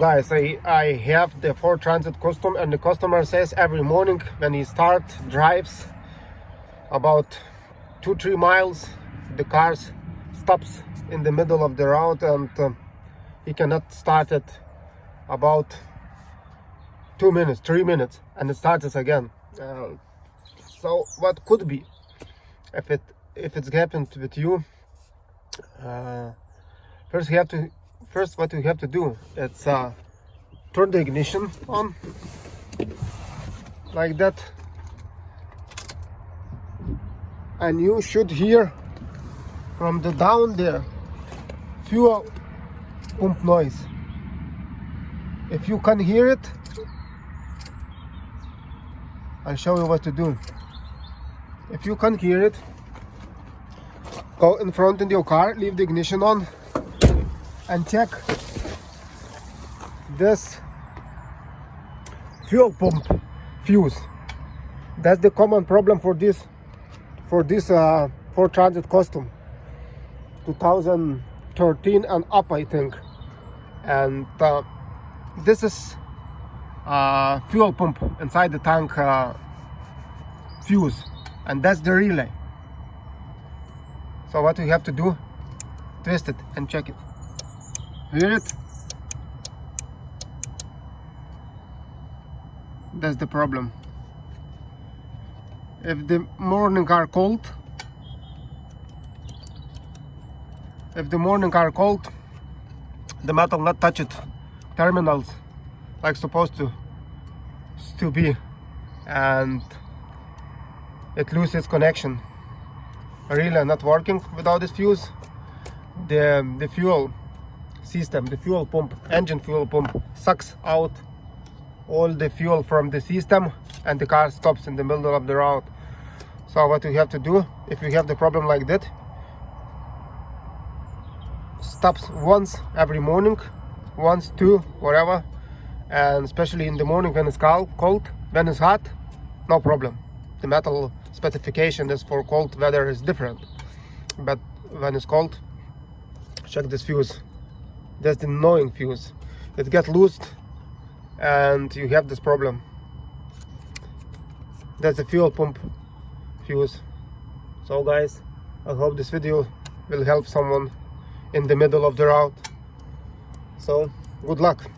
Guys, I, I have the Ford Transit Custom and the customer says every morning when he start drives about two three miles the car stops in the middle of the road and uh, he cannot start it about two minutes three minutes and it starts again. Uh, so what could be if it if it's happened with you uh, first you have to first what you have to do it's uh, turn the ignition on like that. And you should hear from the down there fuel pump noise. If you can hear it I'll show you what to do. If you can't hear it go in front in your car leave the ignition on and check this fuel pump fuse. That's the common problem for this for this uh, Ford Transit Custom. 2013 and up I think. And uh, this is uh, fuel pump inside the tank uh, fuse. And that's the relay. So what we have to do twist it and check it it that's the problem. If the morning are cold if the morning are cold the metal not touch it. Terminals like supposed to to be and it loses connection. Really not working without this fuse. The the fuel system the fuel pump engine fuel pump sucks out all the fuel from the system and the car stops in the middle of the road so what you have to do if you have the problem like that stops once every morning once two whatever and especially in the morning when it's cold cold when it's hot no problem. The metal specification is for cold weather is different but when it's cold check this fuse that's the annoying fuse it gets loosed and you have this problem. That's the fuel pump fuse. So guys i hope this video will help someone in the middle of the route. So good luck